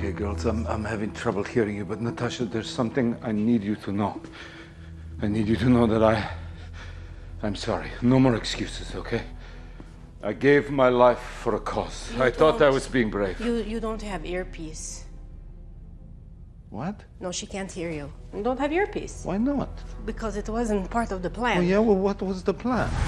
Okay, girls, I'm, I'm having trouble hearing you, but Natasha, there's something I need you to know. I need you to know that I. I'm sorry. No more excuses, okay? I gave my life for a cause. You I thought I was being brave. You you don't have earpiece. What? No, she can't hear you. You don't have earpiece Why not? because it wasn't part of the plan. Well, yeah, well, what was the plan?